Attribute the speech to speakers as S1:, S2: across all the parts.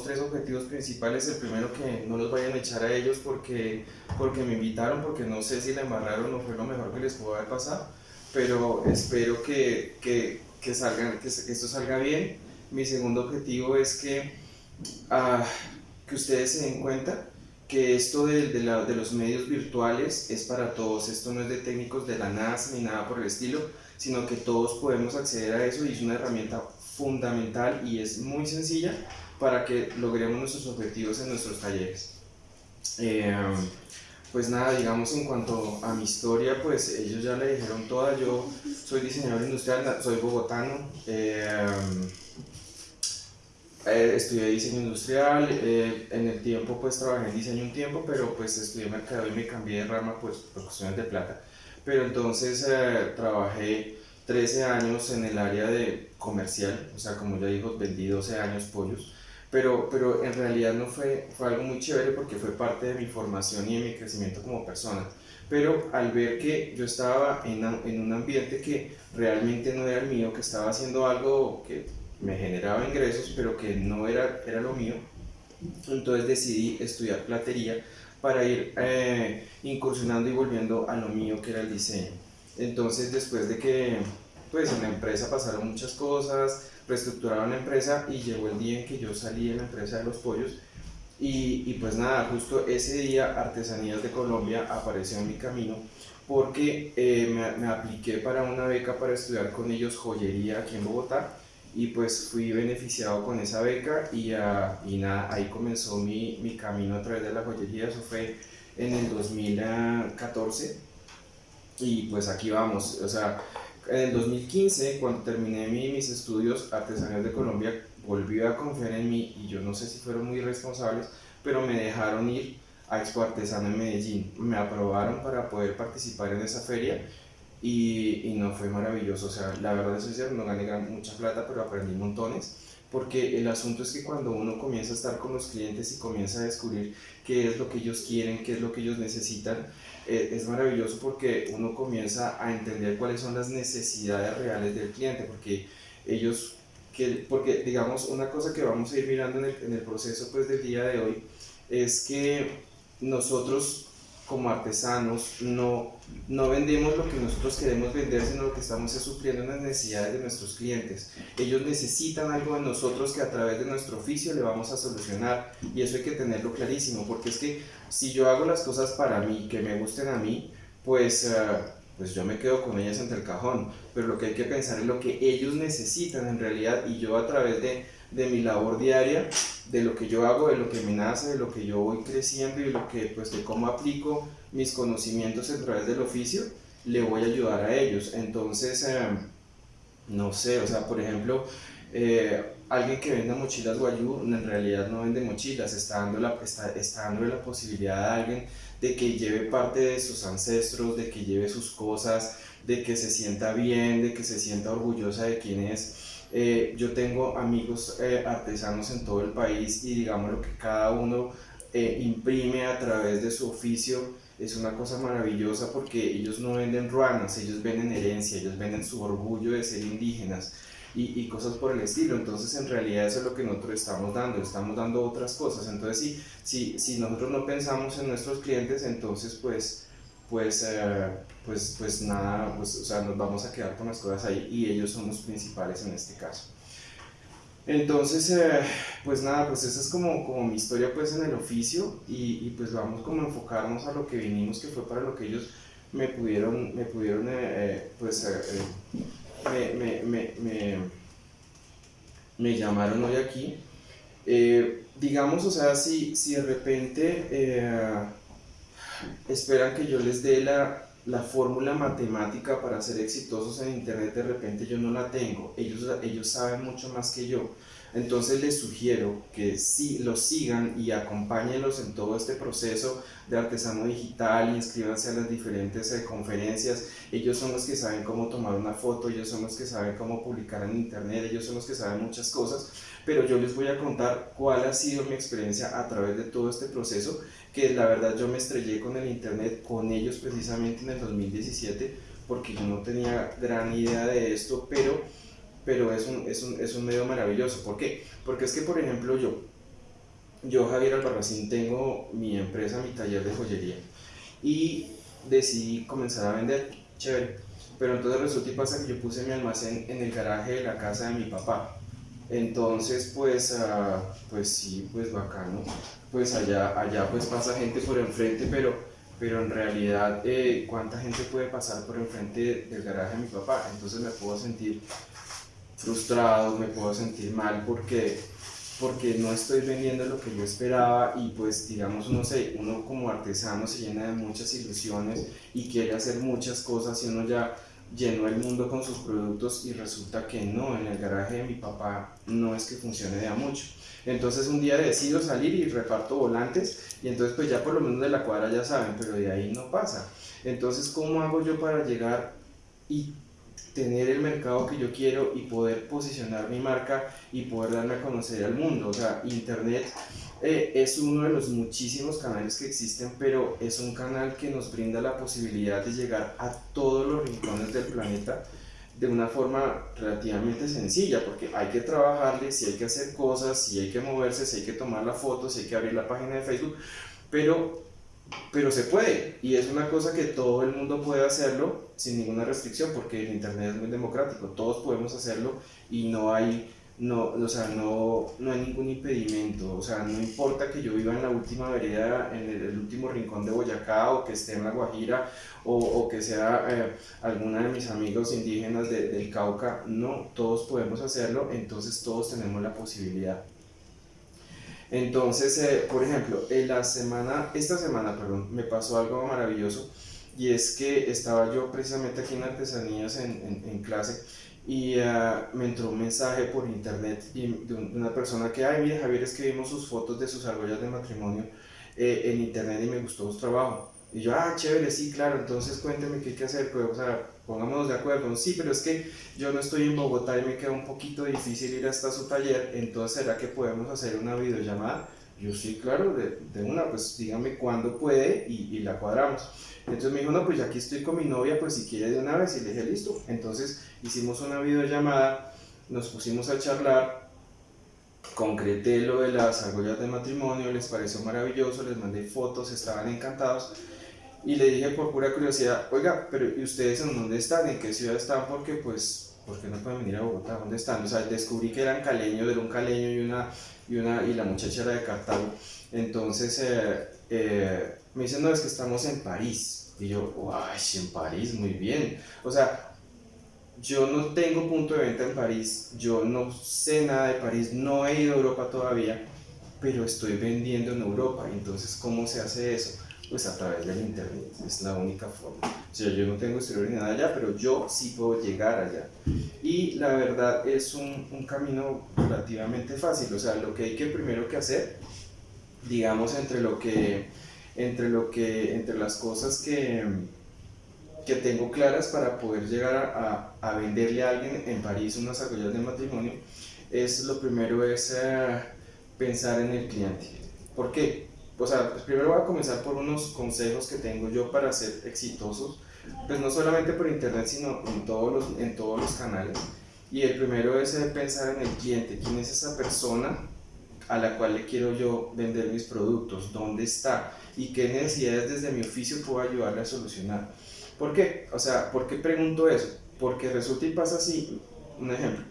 S1: dos, tres objetivos principales. El primero que no los vayan a echar a ellos porque, porque me invitaron, porque no sé si la embarraron o fue lo mejor que les pudo haber pasado, pero espero que, que, que, salgan, que, esto salga bien. Mi segundo objetivo es que, uh, que ustedes se den cuenta que esto de, de, la, de, los medios virtuales es para todos, esto no es de técnicos de la NASA ni nada por el estilo, sino que todos podemos acceder a eso y es una herramienta fundamental y es muy sencilla para que logremos nuestros objetivos en nuestros talleres. Eh, pues nada, digamos en cuanto a mi historia, pues ellos ya le dijeron toda, yo soy diseñador industrial, soy bogotano, eh, eh, estudié diseño industrial, eh, en el tiempo pues trabajé en diseño un tiempo, pero pues estudié mercado y me cambié de rama pues por cuestiones de plata. Pero entonces eh, trabajé 13 años en el área de comercial, o sea como ya dijo, vendí 12 años pollos, pero, pero en realidad no fue, fue algo muy chévere porque fue parte de mi formación y de mi crecimiento como persona. Pero al ver que yo estaba en, en un ambiente que realmente no era el mío, que estaba haciendo algo que me generaba ingresos, pero que no era, era lo mío. Entonces decidí estudiar platería para ir eh, incursionando y volviendo a lo mío que era el diseño. Entonces después de que pues en la empresa pasaron muchas cosas, reestructuraron la empresa y llegó el día en que yo salí de la empresa de los pollos y, y pues nada, justo ese día Artesanías de Colombia apareció en mi camino porque eh, me, me apliqué para una beca para estudiar con ellos joyería aquí en Bogotá y pues fui beneficiado con esa beca y, uh, y nada, ahí comenzó mi, mi, camino a través de la joyería, eso fue en el 2014 y pues aquí vamos, o sea, en el 2015 cuando terminé mi, mis estudios artesanales de Colombia volví a confiar en mí y yo no sé si fueron muy responsables, pero me dejaron ir a Expo Artesano en Medellín, me aprobaron para poder participar en esa feria y, y, no fue maravilloso, o sea, la verdad es que no gané mucha plata, pero aprendí montones, porque el asunto es que cuando uno comienza a estar con los clientes y comienza a descubrir qué es lo que ellos quieren, qué es lo que ellos necesitan, es maravilloso porque uno comienza a entender cuáles son las necesidades reales del cliente, porque ellos, que, porque digamos, una cosa que vamos a ir mirando en el, en el proceso pues del día de hoy, es que nosotros como artesanos no, no vendemos lo que nosotros queremos vender, sino lo que estamos es supliendo las necesidades de nuestros clientes. Ellos necesitan algo de nosotros que a través de nuestro oficio le vamos a solucionar y eso hay que tenerlo clarísimo, porque es que si yo hago las cosas para mí, que me gusten a mí, pues... Uh, pues yo me quedo con ellas entre el cajón, pero lo que hay que pensar es lo que ellos necesitan en realidad y yo a través de, de mi labor diaria de lo que yo hago, de lo que me nace, de lo que yo voy creciendo y de, lo que, pues, de cómo aplico mis conocimientos a través del oficio, le voy a ayudar a ellos. Entonces, eh, no sé, o sea, por ejemplo, eh, alguien que venda mochilas guayú en realidad no vende mochilas, está dando, la, está, está dando la posibilidad a alguien de que lleve parte de sus ancestros, de que lleve sus cosas, de que se sienta bien, de que se sienta orgullosa de quién es eh, yo tengo amigos eh, artesanos en todo el país y digamos lo que cada uno eh, imprime a través de su oficio es una cosa maravillosa porque ellos no venden ruanas, ellos venden herencia, ellos venden su orgullo de ser indígenas y, y, cosas por el estilo. Entonces, en realidad, eso es lo que nosotros estamos dando, estamos dando otras cosas. Entonces, si, si, si nosotros no pensamos en nuestros clientes, entonces, pues, pues, eh, pues, pues nada, pues, o sea, nos vamos a quedar con las cosas ahí y ellos son los principales en este caso. Entonces, eh, pues nada, pues esa es como, como mi historia pues en el oficio y, y, pues vamos como a enfocarnos a lo que vinimos, que fue para lo que ellos me pudieron, me pudieron, eh, pues, me, me, me, me, llamaron hoy aquí. digamos, o sea, si, si de repente esperan que yo les dé la, la fórmula matemática para ser exitosos en Internet, de repente yo no la tengo. Ellos, ellos saben mucho más que yo. Entonces les sugiero que sí, los sigan y acompáñenlos en todo este proceso de artesano digital, inscríbanse a las diferentes eh, conferencias. Ellos son los que saben cómo tomar una foto, ellos son los que saben cómo publicar en internet, ellos son los que saben muchas cosas, pero yo les voy a contar cuál ha sido mi experiencia a través de todo este proceso, que la verdad yo me estrellé con el internet, con ellos precisamente en el 2017, porque yo no tenía gran idea de esto, pero pero es un, es un, es un medio maravilloso. ¿Por qué? Porque es que, por ejemplo, yo, yo Javier Albarracín, tengo mi empresa, mi taller de joyería y decidí comenzar a vender, chévere. Pero entonces resulta y pasa que yo puse mi almacén en el garaje de la casa de mi papá. Entonces, pues, uh, pues sí, pues bacano. Pues allá, allá pues pasa gente por enfrente, pero, pero en realidad, eh, ¿cuánta gente puede pasar por enfrente del garaje de mi papá? Entonces me puedo sentir frustrado, me puedo sentir mal porque porque no estoy vendiendo lo que yo esperaba y pues digamos, no sé, uno como artesano se llena de muchas ilusiones y quiere hacer muchas cosas y uno ya llenó el mundo con sus productos y resulta que no, en el garaje de mi papá no es que funcione de a mucho. Entonces un día decido salir y reparto volantes y entonces pues ya por lo menos de la cuadra ya saben, pero de ahí no pasa. Entonces, ¿cómo hago yo para llegar y tener el mercado que yo quiero y poder posicionar mi marca y poder darme a conocer al mundo. O sea, Internet eh, es uno de los muchísimos canales que existen, pero es un canal que nos brinda la posibilidad de llegar a todos los rincones del planeta de una forma relativamente sencilla, porque hay que trabajarle, si hay que hacer cosas, si hay que moverse, si hay que tomar la foto, si hay que abrir la página de Facebook, pero pero se puede y es una cosa que todo el mundo puede hacerlo sin ninguna restricción porque el internet es muy democrático todos podemos hacerlo y no hay no o sea no no hay ningún impedimento o sea no importa que yo viva en la última vereda en el, último rincón de Boyacá o que esté en la Guajira o, que sea eh, alguna de mis amigos indígenas de, del Cauca no todos podemos hacerlo entonces todos tenemos la posibilidad. Entonces, eh, por ejemplo, en la semana, esta semana, perdón, me pasó algo maravilloso y es que estaba yo precisamente aquí en Artesanías en, en, clase y uh, me entró un mensaje por internet de una persona que, ay, mira Javier, es que vimos sus fotos de sus argollas de matrimonio eh, en internet y me gustó su trabajo. Y yo, ah, chévere, sí, claro, entonces cuénteme qué hay que hacer, pues, o sea, pongámonos de acuerdo. Sí, pero es que yo no estoy en Bogotá y me queda un poquito difícil ir hasta su taller, entonces ¿será que podemos hacer una videollamada? Yo sí, claro, de, una, pues dígame cuándo puede y, y, la cuadramos. Entonces me dijo, no, pues ya aquí estoy con mi novia, pues si quiere de una vez, y le dije, listo. Entonces hicimos una videollamada, nos pusimos a charlar, concreté lo de las argollas de matrimonio, les pareció maravilloso, les mandé fotos, estaban encantados y le dije por pura curiosidad, oiga, pero ¿y ustedes en dónde están? ¿En qué ciudad están? Porque pues, ¿por qué no pueden venir a Bogotá? ¿Dónde están? O sea, descubrí que eran caleños, era un caleño y una, y una, y la muchacha era de Cartago. Entonces, eh, eh, me dicen, no, es que estamos en París. Y yo, ay, en París, muy bien. O sea, yo no tengo punto de venta en París, yo no sé nada de París, no he ido a Europa todavía, pero estoy vendiendo en Europa. Entonces, ¿cómo se hace eso? Pues a través del internet, es la única forma. O sea, yo no tengo exterior ni nada allá, pero yo sí puedo llegar allá. Y la verdad es un, un camino relativamente fácil, o sea, lo que hay que primero que hacer, digamos, entre lo que, entre lo que, entre las cosas que, que tengo claras para poder llegar a, a, venderle a alguien en París unas argollas de matrimonio, es lo primero es eh, pensar en el cliente. ¿Por qué? O sea, primero voy a comenzar por unos consejos que tengo yo para ser exitosos, pues no solamente por internet, sino en todos los, en todos los canales. Y el primero es pensar en el cliente, quién es esa persona a la cual le quiero yo vender mis productos, dónde está y qué necesidades desde mi oficio puedo ayudarle a solucionar. ¿Por qué? O sea, ¿por qué pregunto eso? Porque resulta y pasa así, un ejemplo,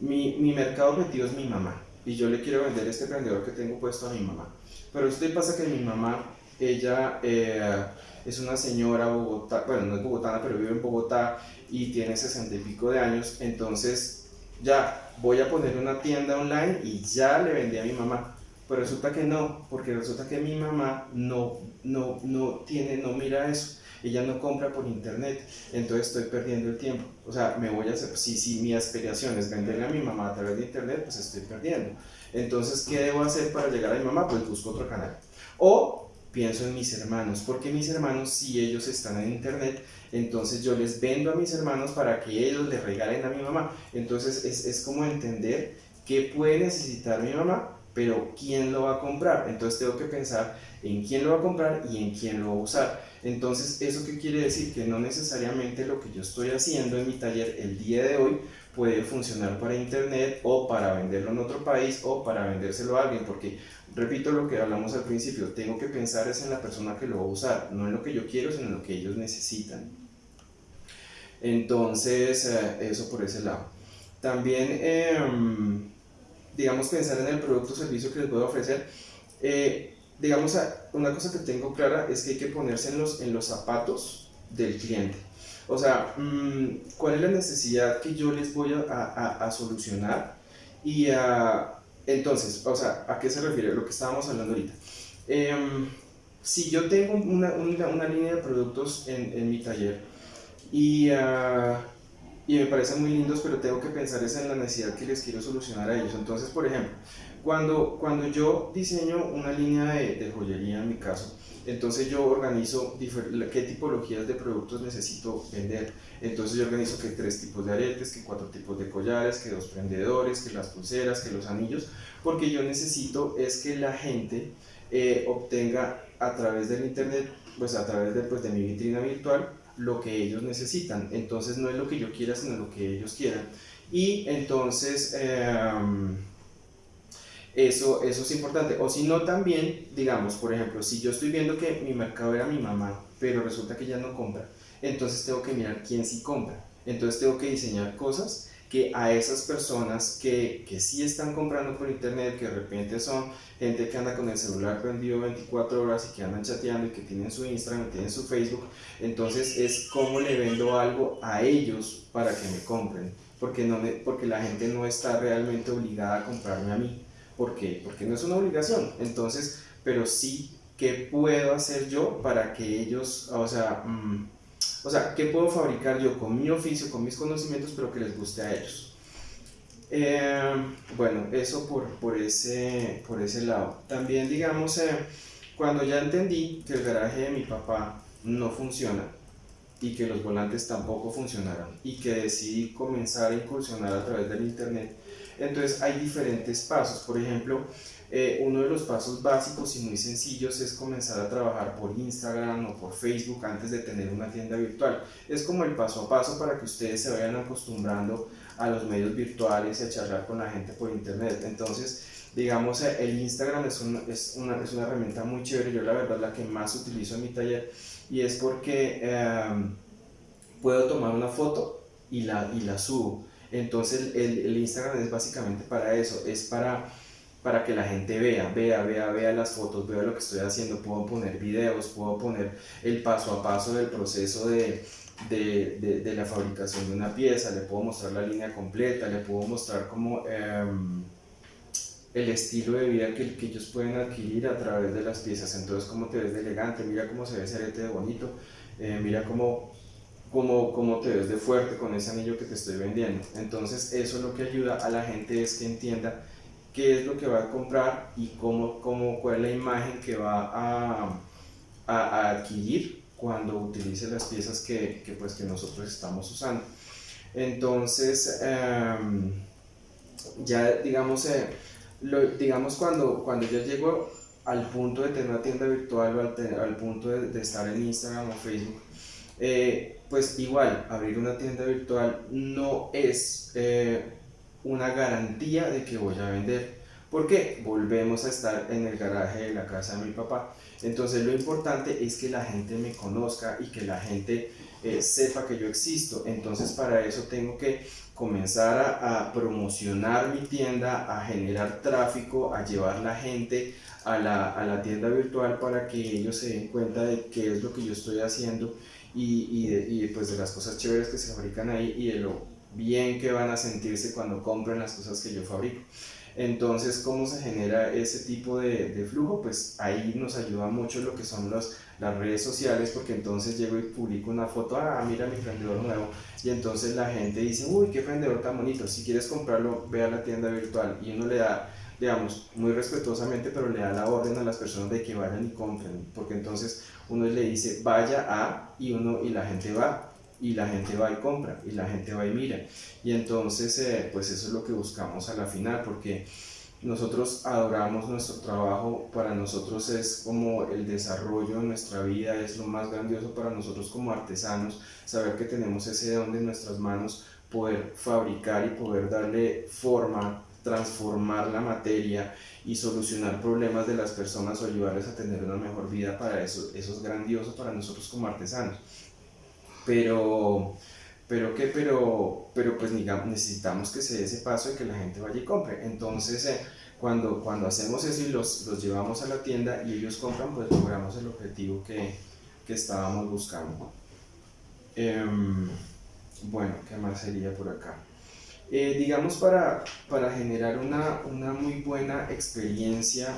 S1: mi, mi mercado objetivo es mi mamá y yo le quiero vender este prendedor que tengo puesto a mi mamá. Pero esto pasa que mi mamá, ella eh, es una señora bogotá, bueno, no es bogotana, pero vive en Bogotá y tiene sesenta y pico de años, entonces ya voy a poner una tienda online y ya le vendí a mi mamá. Pero resulta que no, porque resulta que mi mamá no, no, no tiene, no mira eso ella no compra por internet, entonces estoy perdiendo el tiempo. O sea, me voy a hacer, si, si mi aspiración es venderle a mi mamá a través de internet, pues estoy perdiendo. Entonces, ¿qué debo hacer para llegar a mi mamá? Pues busco otro canal. O pienso en mis hermanos, porque mis hermanos, si ellos están en internet, entonces yo les vendo a mis hermanos para que ellos le regalen a mi mamá. Entonces es, es como entender qué puede necesitar mi mamá, pero quién lo va a comprar. Entonces tengo que pensar en quién lo va a comprar y en quién lo va a usar. Entonces, ¿eso qué quiere decir? Que no necesariamente lo que yo estoy haciendo en mi taller el día de hoy puede funcionar para internet o para venderlo en otro país o para vendérselo a alguien, porque repito lo que hablamos al principio, tengo que pensar es en la persona que lo va a usar, no en lo que yo quiero, sino en lo que ellos necesitan. Entonces, eh, eso por ese lado. También, em, digamos, pensar en el producto o servicio que les voy a ofrecer. Eh, digamos, una cosa que tengo clara es que hay que ponerse en los, en los zapatos del cliente. O sea, mm, ¿cuál es la necesidad que yo les voy a, a, solucionar? Y entonces, o sea, ¿a qué se refiere lo que estábamos hablando ahorita? Em, si yo tengo una, una, una, línea de productos en, en mi taller y, uh, y, me parecen muy lindos, pero tengo que pensar es en la necesidad que les quiero solucionar a ellos. Entonces, por ejemplo, cuando, cuando yo diseño una línea de, de joyería en mi caso, entonces yo organizo qué tipologías de productos necesito vender. Entonces yo organizo que tres tipos de aretes, que cuatro tipos de collares, que dos prendedores, que las pulseras, que los anillos, porque yo necesito es que la gente eh, obtenga a través del internet, pues a través de, pues, de mi vitrina virtual, lo que ellos necesitan. Entonces no es lo que yo quiera, sino lo que ellos quieran. Y entonces... Em, eso, eso es importante. O si no, también, digamos, por ejemplo, si yo estoy viendo que mi mercado era mi mamá, pero resulta que ella no compra, entonces tengo que mirar quién sí compra. Entonces tengo que diseñar cosas que a esas personas que, que sí están comprando por internet, que de repente son gente que anda con el celular prendido 24 horas y que andan chateando y que tienen su Instagram, tienen su Facebook, entonces es cómo le vendo algo a ellos para que me compren, porque, no porque la gente no está realmente obligada a comprarme a mí. ¿Por? Porque no es una obligación. Entonces, pero sí, ¿qué puedo hacer yo para que ellos, o sea, mm, o sea, ¿qué puedo fabricar yo con mi oficio, con mis conocimientos, pero que les guste a ellos? Eh, bueno, eso por, por, ese, por ese lado. También, digamos, eh, cuando ya entendí que el garaje de mi papá no funciona y que los volantes tampoco funcionaron y que decidí comenzar a incursionar a través del internet, entonces hay diferentes pasos. Por ejemplo, eh, uno de los pasos básicos y muy sencillos es comenzar a trabajar por Instagram o por Facebook antes de tener una tienda virtual. Es como el paso a paso para que ustedes se vayan acostumbrando a los medios virtuales y a charlar con la gente por internet. Entonces, digamos, eh, el Instagram es, es, una, es una herramienta muy chévere. Yo la verdad la que más utilizo en mi taller y es porque em, puedo tomar una foto y la, y la subo. Entonces el, el, Instagram es básicamente para eso, es para, para que la gente vea, vea, vea, vea las fotos, vea lo que estoy haciendo, puedo poner videos, puedo poner el paso a paso del proceso de, de, de, la fabricación de una pieza, le puedo mostrar la línea completa, le puedo mostrar como em, el estilo de vida que, que, ellos pueden adquirir a través de las piezas, entonces cómo te ves de elegante, mira cómo se ve ese arete de bonito, eh, mira cómo cómo, cómo te ves de fuerte con ese anillo que te estoy vendiendo. Entonces eso lo que ayuda a la gente es que entienda qué es lo que va a comprar y cómo, cómo, cuál es la imagen que va a, a, adquirir cuando utilice las piezas que, que, pues, que nosotros estamos usando. Entonces, em, ya digamos, eh, lo, digamos cuando, cuando ya llego al punto de tener una tienda virtual o al, al punto de, de, estar en Instagram o Facebook, eh, pues igual, abrir una tienda virtual no es eh, una garantía de que voy a vender. porque Volvemos a estar en el garaje de la casa de mi papá. Entonces lo importante es que la gente me conozca y que la gente eh, sepa que yo existo. Entonces para eso tengo que comenzar a, promocionar mi tienda, a generar tráfico, a llevar la gente a la, a la tienda virtual para que ellos se den cuenta de qué es lo que yo estoy haciendo y, y, de, pues de las cosas chéveres que se fabrican ahí y de lo bien que van a sentirse cuando compren las cosas que yo fabrico. Entonces, ¿cómo se genera ese tipo de, flujo? Pues ahí nos ayuda mucho lo que son las redes sociales, porque entonces llego y publico una foto, ah, mira mi prendedor nuevo, y entonces la gente dice, uy, qué prendedor tan bonito, si quieres comprarlo, ve a la tienda virtual, y uno le da, digamos, muy respetuosamente, pero le da la orden a las personas de que vayan y compren, porque entonces uno le dice vaya a y uno y la gente va y la gente va y compra y la gente va y mira. Y entonces eh, pues eso es lo que buscamos a la final porque nosotros adoramos nuestro trabajo, para nosotros es como el desarrollo de nuestra vida, es lo más grandioso para nosotros como artesanos, saber que tenemos ese don en nuestras manos poder fabricar y poder darle forma, transformar la materia y solucionar problemas de las personas o ayudarles a tener una mejor vida para eso, eso es grandioso para nosotros como artesanos. Pero, pero qué, pero, pero pues necesitamos que se dé ese paso y que la gente vaya y compre. Entonces, eh, cuando, cuando hacemos eso y los, los, llevamos a la tienda y ellos compran, pues logramos el objetivo que, que estábamos buscando. Em, bueno, ¿qué más sería por acá? Eh, digamos para, para generar una, una, muy buena experiencia,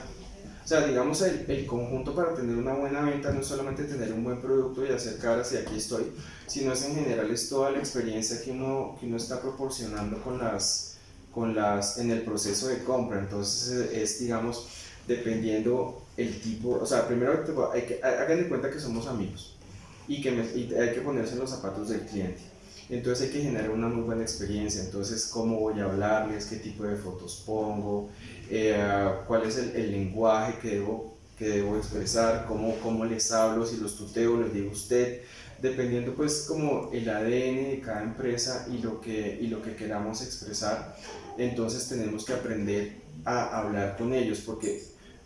S1: o sea, digamos el, el, conjunto para tener una buena venta no es solamente tener un buen producto y hacer caras y aquí estoy, sino es en general es toda la experiencia que uno, que uno está proporcionando con las, con las, en el proceso de compra. Entonces es, digamos, dependiendo el tipo, o sea, primero hay que, hagan de cuenta que somos amigos y que hay que ponerse en los zapatos del cliente. Entonces hay que generar una muy buena experiencia. Entonces, ¿cómo voy a hablarles? ¿Qué tipo de fotos pongo? Eh, ¿Cuál es el, el, lenguaje que debo, que debo expresar? ¿Cómo, ¿Cómo les hablo? Si los tuteo, les digo usted. Dependiendo pues como el ADN de cada empresa y lo que, y lo que queramos expresar, entonces tenemos que aprender a hablar con ellos porque,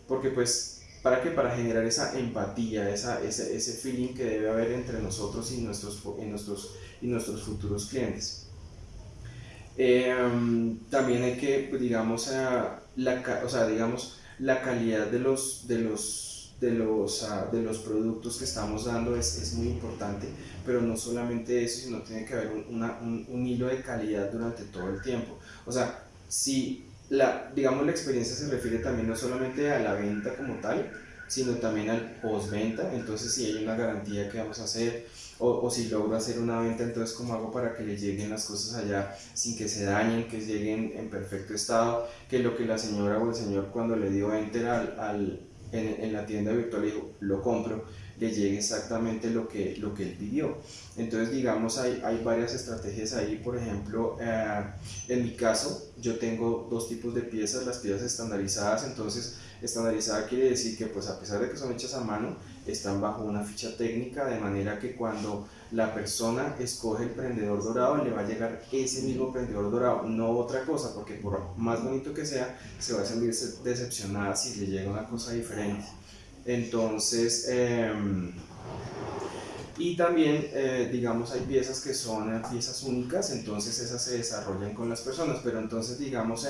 S1: porque pues ¿Para qué? Para generar esa empatía, esa, ese, ese feeling que debe haber entre nosotros y nuestros, y nuestros, y nuestros futuros clientes. Em, también hay que, pues, digamos, eh, la, o sea, digamos, la calidad de los, de los, de los, uh, de los productos que estamos dando es, es, muy importante, pero no solamente eso, sino tiene que haber un, una, un, un hilo de calidad durante todo el tiempo. O sea, si la, digamos, la experiencia se refiere también no solamente a la venta como tal, sino también al postventa. Entonces, si hay una garantía que vamos a hacer, o, o, si logro hacer una venta, entonces, ¿cómo hago para que le lleguen las cosas allá sin que se dañen, que lleguen en perfecto estado? Que lo que la señora o el señor, cuando le dio enter al, al en, en, la tienda virtual, dijo, lo compro, le llegue exactamente lo que, lo que él pidió. Entonces, digamos, hay, hay varias estrategias ahí. Por ejemplo, eh, en mi caso, yo tengo dos tipos de piezas, las piezas estandarizadas. Entonces, estandarizada quiere decir que, pues, a pesar de que son hechas a mano, están bajo una ficha técnica, de manera que cuando la persona escoge el prendedor dorado, le va a llegar ese mismo prendedor dorado, no otra cosa, porque por más bonito que sea, se va a sentir decepcionada si le llega una cosa diferente. Entonces, eh, y también, eh, digamos, hay piezas que son piezas únicas, entonces esas se desarrollan con las personas, pero entonces, digamos,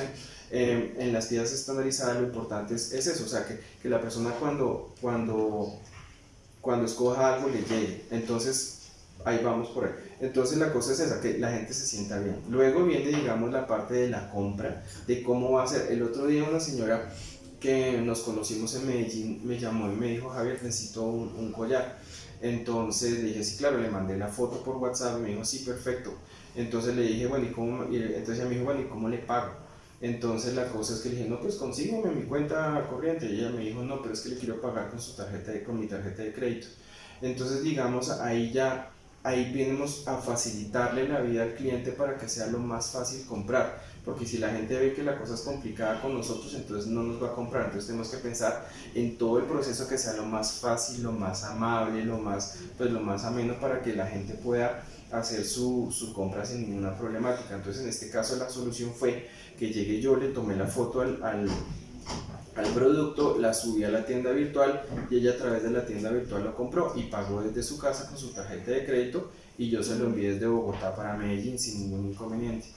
S1: en las piezas estandarizadas lo importante es, es eso, o sea, que, que, la persona cuando, cuando, cuando escoja algo le llegue. Entonces, ahí vamos por ahí. Entonces la cosa es esa, que la gente se sienta bien. Luego viene, digamos, la parte de la compra, de cómo va a ser. El otro día una señora que nos conocimos en Medellín me llamó y me dijo, Javier, necesito un, un collar. Entonces le dije, sí, claro, le mandé la foto por WhatsApp y me dijo, sí, perfecto. Entonces le dije, bueno, ¿y cómo? Y entonces ella me dijo, bueno, ¿y cómo le pago? Entonces la cosa es que le dije, no, pues consígueme mi cuenta corriente. Y ella me dijo, no, pero es que le quiero pagar con, su tarjeta con mi tarjeta de crédito. Entonces, digamos, ahí ya ahí venimos a facilitarle la vida al cliente para que sea lo más fácil comprar. Porque si la gente ve que la cosa es complicada con nosotros, entonces no nos va a comprar. Entonces tenemos que pensar en todo el proceso que sea lo más fácil, lo más amable, lo más, pues, lo más ameno para que la gente pueda hacer su, su compra sin ninguna problemática. Entonces en este caso la solución fue que llegué yo, le tomé la foto al, al al producto, la subí a la tienda virtual y ella a través de la tienda virtual lo compró y pagó desde su casa con su tarjeta de crédito y yo se lo envié desde Bogotá para Medellín sin ningún inconveniente.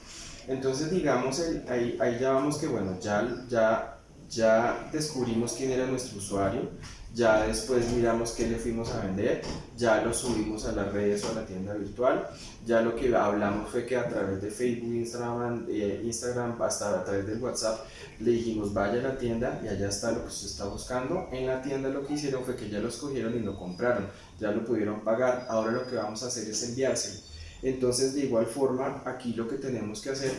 S1: Entonces digamos, ahí, ya vamos que bueno, ya, ya, ya descubrimos quién era nuestro usuario, ya después miramos qué le fuimos a vender, ya lo subimos a las redes o a la tienda virtual, ya lo que hablamos fue que a través de Facebook, Instagram, eh, Instagram hasta a través del WhatsApp, le dijimos vaya a la tienda y allá está lo que usted está buscando. En la tienda lo que hicieron fue que ya lo escogieron y lo compraron, ya lo pudieron pagar, ahora lo que vamos a hacer es enviárselo. Entonces de igual forma aquí lo que tenemos que hacer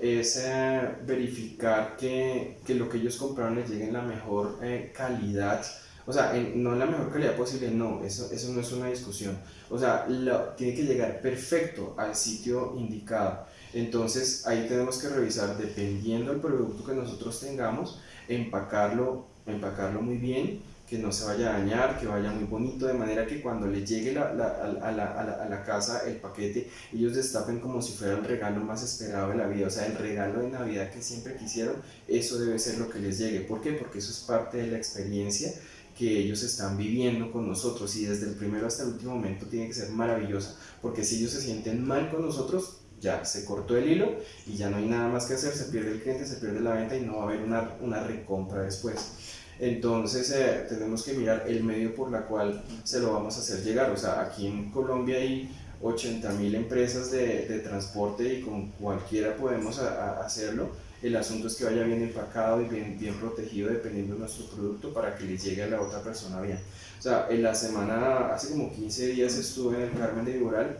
S1: es eh, verificar que, que, lo que ellos compraron les llegue en la mejor eh, calidad o sea, no en la mejor calidad posible, no, eso, eso no es una discusión. O sea, lo, tiene que llegar perfecto al sitio indicado. Entonces ahí tenemos que revisar, dependiendo del producto que nosotros tengamos, empacarlo, empacarlo muy bien, que no se vaya a dañar, que vaya muy bonito, de manera que cuando les llegue la, la, a, la, a, la, casa el paquete, ellos destapen como si fuera el regalo más esperado de la vida, o sea, el regalo de Navidad que siempre quisieron, eso debe ser lo que les llegue. ¿Por qué? Porque eso es parte de la experiencia que ellos están viviendo con nosotros y desde el primero hasta el último momento tiene que ser maravillosa, porque si ellos se sienten mal con nosotros, ya se cortó el hilo y ya no hay nada más que hacer, se pierde el cliente, se pierde la venta y no va a haber una, una recompra después. Entonces eh, tenemos que mirar el medio por la cual se lo vamos a hacer llegar. O sea, aquí en Colombia hay 80 mil empresas de, de, transporte y con cualquiera podemos hacerlo. El asunto es que vaya bien empacado y bien, bien protegido dependiendo de nuestro producto para que le llegue a la otra persona bien. O sea, en la semana, hace como 15 días estuve en el Carmen de Viboral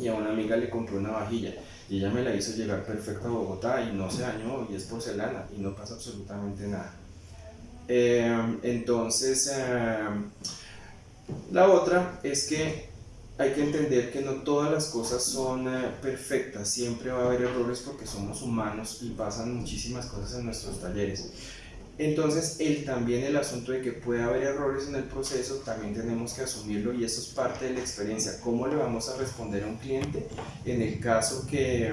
S1: y a una amiga le compré una vajilla y ella me la hizo llegar perfecta a Bogotá y no se dañó y es porcelana y no pasa absolutamente nada. Em, entonces, em, la otra es que hay que entender que no todas las cosas son eh, perfectas, siempre va a haber errores porque somos humanos y pasan muchísimas cosas en nuestros talleres. Entonces, el, también el asunto de que puede haber errores en el proceso, también tenemos que asumirlo y eso es parte de la experiencia. ¿Cómo le vamos a responder a un cliente en el caso que,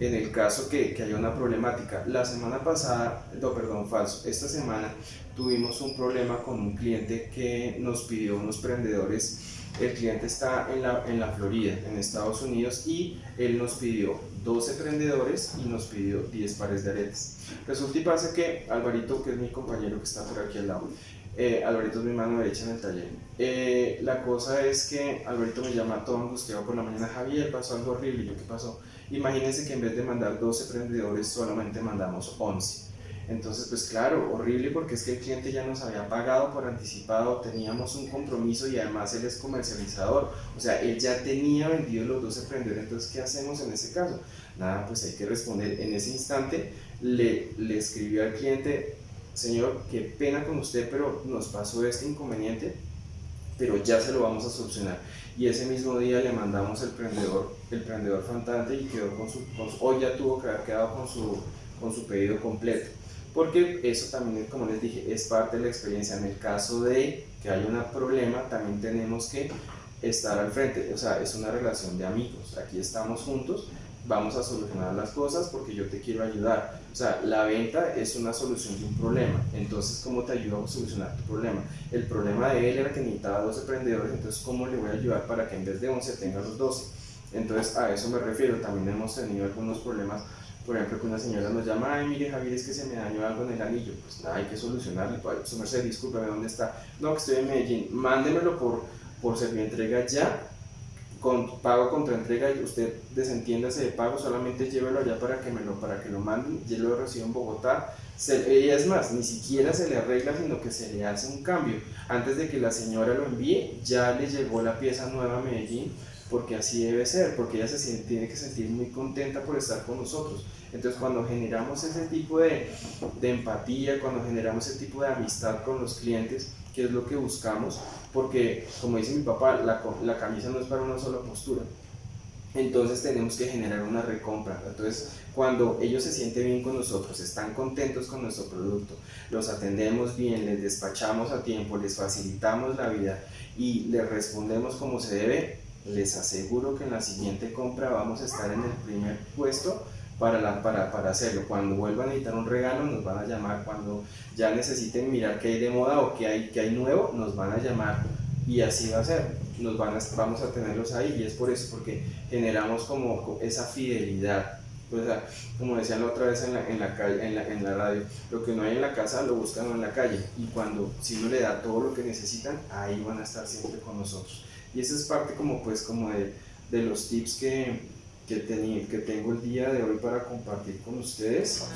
S1: en el caso que, que haya una problemática? La semana pasada, no, perdón, falso, esta semana tuvimos un problema con un cliente que nos pidió unos prendedores el cliente está en la, en la Florida, en Estados Unidos, y él nos pidió 12 prendedores y nos pidió 10 pares de aretes. Resulta y pasa que Alvarito, que es mi compañero que está por aquí al lado, eh, es mi mano derecha en el taller. Eh, la cosa es que Alvarito me llama todo angustiado por la mañana, Javier, pasó algo horrible, yo, ¿qué pasó? Imagínense que en vez de mandar 12 prendedores, solamente mandamos 11 entonces, pues claro, horrible porque es que el cliente ya nos había pagado por anticipado, teníamos un compromiso y además él es comercializador, o sea, él ya tenía vendido los dos emprendedores, entonces, ¿qué hacemos en ese caso? Nada, pues hay que responder. En ese instante le escribió al cliente, señor, qué pena con usted, pero nos pasó este inconveniente, pero ya se lo vamos a solucionar. Y ese mismo día le mandamos el prendedor, el prendedor faltante y quedó con su, con hoy ya tuvo que haber quedado con su, con su pedido completo porque eso también, como les dije, es parte de la experiencia. En el caso de que haya un problema, también tenemos que estar al frente, o sea, es una relación de amigos, aquí estamos juntos, vamos a solucionar las cosas porque yo te quiero ayudar. O sea, la venta es una solución de un problema, entonces, ¿cómo te ayudo a solucionar tu problema? El problema de él era que necesitaba 12 emprendedores, entonces, ¿cómo le voy a ayudar para que en vez de 11 tenga los 12? Entonces, a eso me refiero, también hemos tenido algunos problemas por ejemplo, que una señora nos llama, ay, mire Javier, es que se me dañó algo en el anillo, pues nada, hay que solucionarlo, su merced, discúlpame, ¿dónde está? No, que estoy en Medellín, mándemelo por, por entrega ya, con pago contra entrega, y usted desentiéndase de pago, solamente llévelo allá para que me lo, para que lo manden, yo lo recibo en Bogotá, se, es más, ni siquiera se le arregla, sino que se le hace un cambio. Antes de que la señora lo envíe, ya le llegó la pieza nueva a Medellín, porque así debe ser, porque ella se tiene que sentir muy contenta por estar con nosotros. Entonces cuando generamos ese tipo de, de, empatía, cuando generamos ese tipo de amistad con los clientes, que es lo que buscamos, porque como dice mi papá, la, la camisa no es para una sola postura. Entonces tenemos que generar una recompra. Entonces cuando ellos se sienten bien con nosotros, están contentos con nuestro producto, los atendemos bien, les despachamos a tiempo, les facilitamos la vida y les respondemos como se debe, les aseguro que en la siguiente compra vamos a estar en el primer puesto para, la, para, para, hacerlo. Cuando vuelvan a necesitar un regalo, nos van a llamar. Cuando ya necesiten mirar qué hay de moda o qué hay, qué hay nuevo, nos van a llamar. Y así va a ser. Nos van a, vamos a tenerlos ahí y es por eso, porque generamos como esa fidelidad. O sea, como decían la otra vez en la, en la, calle, en la, en la radio, lo que no hay en la casa lo buscan en la calle. Y cuando si uno le da todo lo que necesitan, ahí van a estar siempre con nosotros. Y esa es parte como pues como de, de los tips que, que, tenía, que tengo el día de hoy para compartir con ustedes.